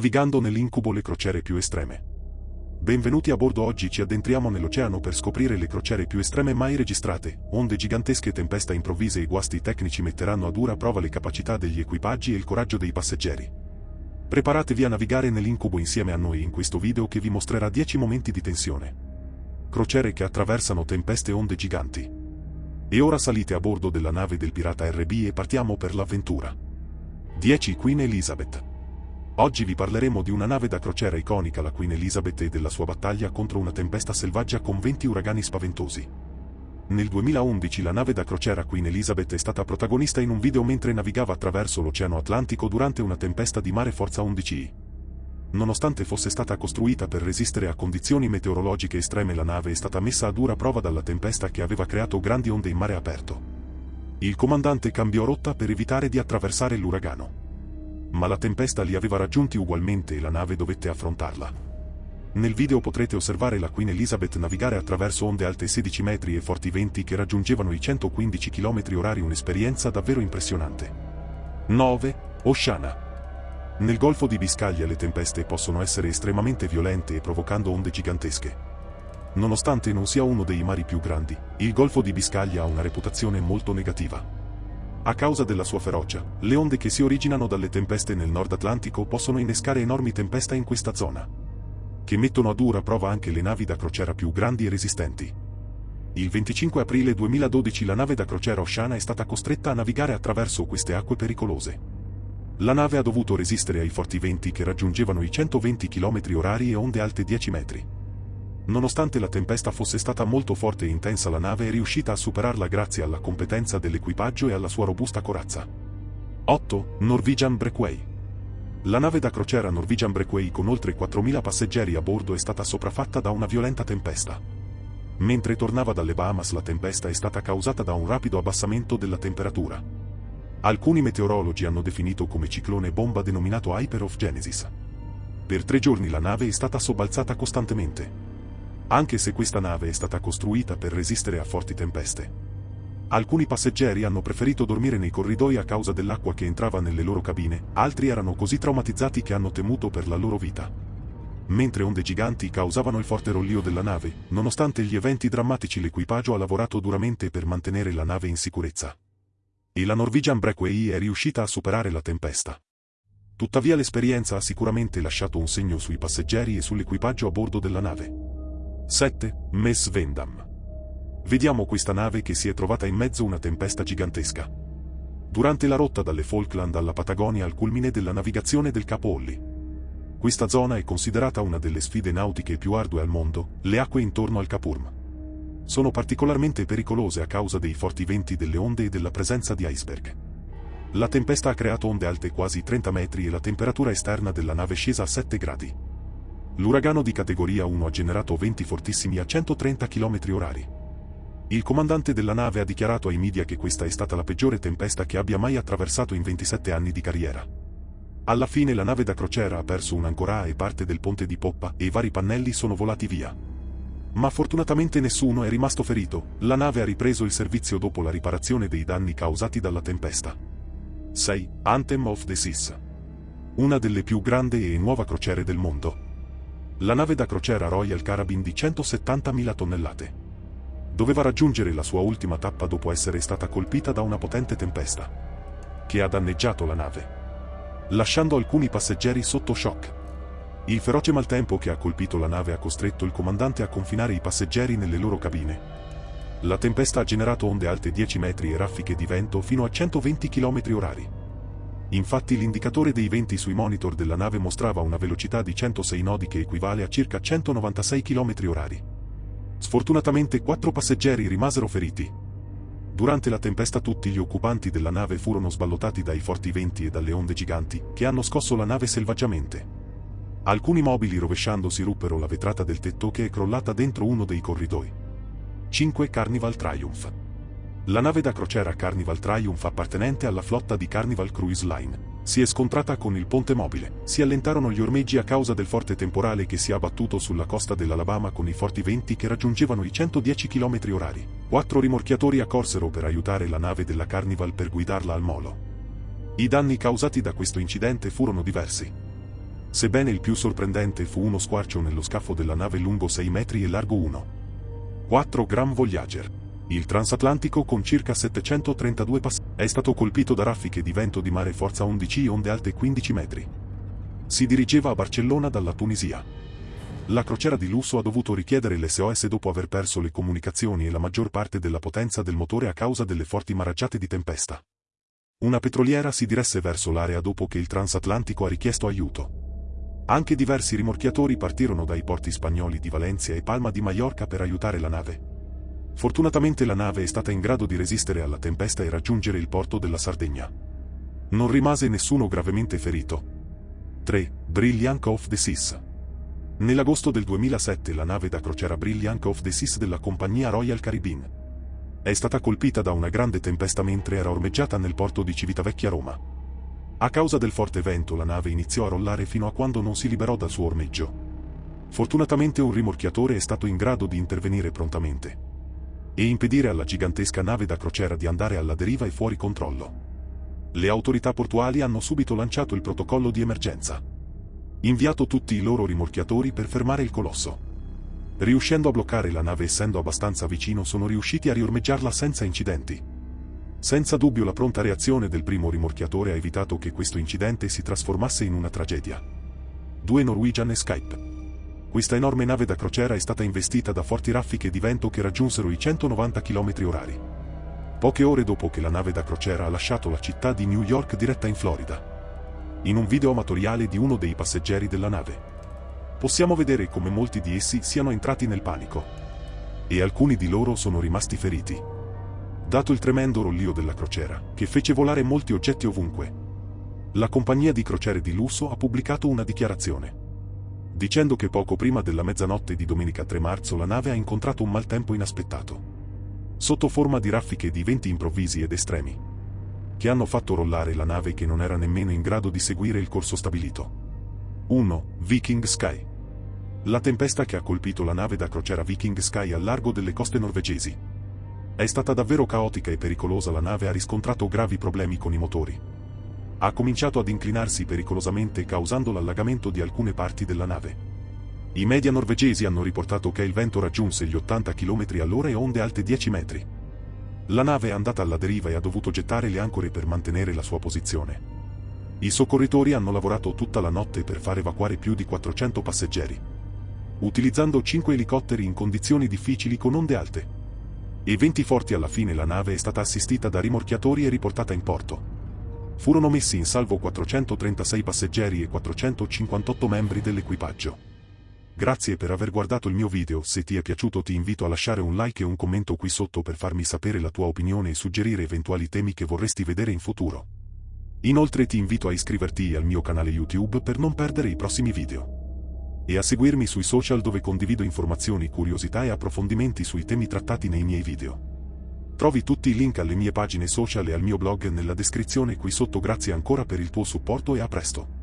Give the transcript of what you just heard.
navigando nell'incubo le crociere più estreme. Benvenuti a bordo oggi ci addentriamo nell'oceano per scoprire le crociere più estreme mai registrate, onde gigantesche tempesta improvvise e guasti tecnici metteranno a dura prova le capacità degli equipaggi e il coraggio dei passeggeri. Preparatevi a navigare nell'incubo insieme a noi in questo video che vi mostrerà 10 momenti di tensione. Crociere che attraversano tempeste e onde giganti. E ora salite a bordo della nave del pirata RB e partiamo per l'avventura. 10 Queen Elizabeth Oggi vi parleremo di una nave da crociera iconica la Queen Elizabeth e della sua battaglia contro una tempesta selvaggia con 20 uragani spaventosi. Nel 2011 la nave da crociera Queen Elizabeth è stata protagonista in un video mentre navigava attraverso l'Oceano Atlantico durante una tempesta di mare forza 11I. Nonostante fosse stata costruita per resistere a condizioni meteorologiche estreme la nave è stata messa a dura prova dalla tempesta che aveva creato grandi onde in mare aperto. Il comandante cambiò rotta per evitare di attraversare l'uragano ma la tempesta li aveva raggiunti ugualmente e la nave dovette affrontarla. Nel video potrete osservare la Queen Elizabeth navigare attraverso onde alte 16 metri e forti venti che raggiungevano i 115 km orari un'esperienza davvero impressionante. 9. Oceana. Nel Golfo di Biscaglia le tempeste possono essere estremamente violente e provocando onde gigantesche. Nonostante non sia uno dei mari più grandi, il Golfo di Biscaglia ha una reputazione molto negativa. A causa della sua ferocia, le onde che si originano dalle tempeste nel Nord Atlantico possono innescare enormi tempeste in questa zona, che mettono a dura prova anche le navi da crociera più grandi e resistenti. Il 25 aprile 2012 la nave da crociera Oceana è stata costretta a navigare attraverso queste acque pericolose. La nave ha dovuto resistere ai forti venti che raggiungevano i 120 km orari e onde alte 10 metri. Nonostante la tempesta fosse stata molto forte e intensa la nave è riuscita a superarla grazie alla competenza dell'equipaggio e alla sua robusta corazza. 8. Norwegian Breakway La nave da crociera Norwegian Breakway con oltre 4.000 passeggeri a bordo è stata sopraffatta da una violenta tempesta. Mentre tornava dalle Bahamas la tempesta è stata causata da un rapido abbassamento della temperatura. Alcuni meteorologi hanno definito come ciclone bomba denominato Hyper of Genesis. Per tre giorni la nave è stata sobbalzata costantemente anche se questa nave è stata costruita per resistere a forti tempeste. Alcuni passeggeri hanno preferito dormire nei corridoi a causa dell'acqua che entrava nelle loro cabine, altri erano così traumatizzati che hanno temuto per la loro vita. Mentre onde giganti causavano il forte rollio della nave, nonostante gli eventi drammatici l'equipaggio ha lavorato duramente per mantenere la nave in sicurezza. E la Norwegian Breakway è riuscita a superare la tempesta. Tuttavia l'esperienza ha sicuramente lasciato un segno sui passeggeri e sull'equipaggio a bordo della nave. 7. Mess Vendam. Vediamo questa nave che si è trovata in mezzo a una tempesta gigantesca. Durante la rotta dalle Falkland alla Patagonia al culmine della navigazione del Capo Olli. Questa zona è considerata una delle sfide nautiche più ardue al mondo, le acque intorno al Capurm. Sono particolarmente pericolose a causa dei forti venti delle onde e della presenza di iceberg. La tempesta ha creato onde alte quasi 30 metri e la temperatura esterna della nave scesa a 7 gradi. L'uragano di categoria 1 ha generato venti fortissimi a 130 km orari. Il comandante della nave ha dichiarato ai media che questa è stata la peggiore tempesta che abbia mai attraversato in 27 anni di carriera. Alla fine la nave da crociera ha perso un'ancora e parte del ponte di poppa e i vari pannelli sono volati via. Ma fortunatamente nessuno è rimasto ferito, la nave ha ripreso il servizio dopo la riparazione dei danni causati dalla tempesta. 6. Anthem of the Seas. Una delle più grandi e nuova crociere del mondo la nave da crociera Royal Caribbean di 170.000 tonnellate. Doveva raggiungere la sua ultima tappa dopo essere stata colpita da una potente tempesta, che ha danneggiato la nave, lasciando alcuni passeggeri sotto shock. Il feroce maltempo che ha colpito la nave ha costretto il comandante a confinare i passeggeri nelle loro cabine. La tempesta ha generato onde alte 10 metri e raffiche di vento fino a 120 km orari. Infatti l'indicatore dei venti sui monitor della nave mostrava una velocità di 106 nodi che equivale a circa 196 km orari. Sfortunatamente quattro passeggeri rimasero feriti. Durante la tempesta tutti gli occupanti della nave furono sballottati dai forti venti e dalle onde giganti, che hanno scosso la nave selvaggiamente. Alcuni mobili rovesciandosi ruppero la vetrata del tetto che è crollata dentro uno dei corridoi. 5 Carnival Triumph la nave da crociera Carnival Triumph appartenente alla flotta di Carnival Cruise Line si è scontrata con il ponte mobile. Si allentarono gli ormeggi a causa del forte temporale che si è abbattuto sulla costa dell'Alabama con i forti venti che raggiungevano i 110 km orari. Quattro rimorchiatori accorsero per aiutare la nave della Carnival per guidarla al molo. I danni causati da questo incidente furono diversi. Sebbene il più sorprendente fu uno squarcio nello scafo della nave lungo 6 metri e largo 1. 4 Gram Voyager. Il transatlantico con circa 732 passi è stato colpito da raffiche di vento di mare forza 11 e onde alte 15 metri. Si dirigeva a Barcellona dalla Tunisia. La crociera di lusso ha dovuto richiedere l'SOS dopo aver perso le comunicazioni e la maggior parte della potenza del motore a causa delle forti maraggiate di tempesta. Una petroliera si diresse verso l'area dopo che il transatlantico ha richiesto aiuto. Anche diversi rimorchiatori partirono dai porti spagnoli di Valencia e Palma di Mallorca per aiutare la nave. Fortunatamente la nave è stata in grado di resistere alla tempesta e raggiungere il porto della Sardegna. Non rimase nessuno gravemente ferito. 3. Brilliant of the Seas. Nell'agosto del 2007 la nave da crociera Brilliant of the Seas della compagnia Royal Caribbean è stata colpita da una grande tempesta mentre era ormeggiata nel porto di Civitavecchia Roma. A causa del forte vento la nave iniziò a rollare fino a quando non si liberò dal suo ormeggio. Fortunatamente un rimorchiatore è stato in grado di intervenire prontamente e impedire alla gigantesca nave da crociera di andare alla deriva e fuori controllo. Le autorità portuali hanno subito lanciato il protocollo di emergenza. Inviato tutti i loro rimorchiatori per fermare il colosso. Riuscendo a bloccare la nave essendo abbastanza vicino sono riusciti a riormeggiarla senza incidenti. Senza dubbio la pronta reazione del primo rimorchiatore ha evitato che questo incidente si trasformasse in una tragedia. 2 Norwegian Skype questa enorme nave da crociera è stata investita da forti raffiche di vento che raggiunsero i 190 km orari. Poche ore dopo che la nave da crociera ha lasciato la città di New York diretta in Florida. In un video amatoriale di uno dei passeggeri della nave. Possiamo vedere come molti di essi siano entrati nel panico. E alcuni di loro sono rimasti feriti. Dato il tremendo rollio della crociera, che fece volare molti oggetti ovunque, la compagnia di crociere di lusso ha pubblicato una dichiarazione dicendo che poco prima della mezzanotte di domenica 3 marzo la nave ha incontrato un maltempo inaspettato. Sotto forma di raffiche di venti improvvisi ed estremi, che hanno fatto rollare la nave che non era nemmeno in grado di seguire il corso stabilito. 1. Viking Sky. La tempesta che ha colpito la nave da crociera Viking Sky al largo delle coste norvegesi. È stata davvero caotica e pericolosa la nave ha riscontrato gravi problemi con i motori ha cominciato ad inclinarsi pericolosamente causando l'allagamento di alcune parti della nave. I media norvegesi hanno riportato che il vento raggiunse gli 80 km all'ora e onde alte 10 metri. La nave è andata alla deriva e ha dovuto gettare le ancore per mantenere la sua posizione. I soccorritori hanno lavorato tutta la notte per far evacuare più di 400 passeggeri. Utilizzando 5 elicotteri in condizioni difficili con onde alte. E 20 forti alla fine la nave è stata assistita da rimorchiatori e riportata in porto. Furono messi in salvo 436 passeggeri e 458 membri dell'equipaggio. Grazie per aver guardato il mio video, se ti è piaciuto ti invito a lasciare un like e un commento qui sotto per farmi sapere la tua opinione e suggerire eventuali temi che vorresti vedere in futuro. Inoltre ti invito a iscriverti al mio canale YouTube per non perdere i prossimi video. E a seguirmi sui social dove condivido informazioni, curiosità e approfondimenti sui temi trattati nei miei video. Trovi tutti i link alle mie pagine social e al mio blog nella descrizione qui sotto grazie ancora per il tuo supporto e a presto.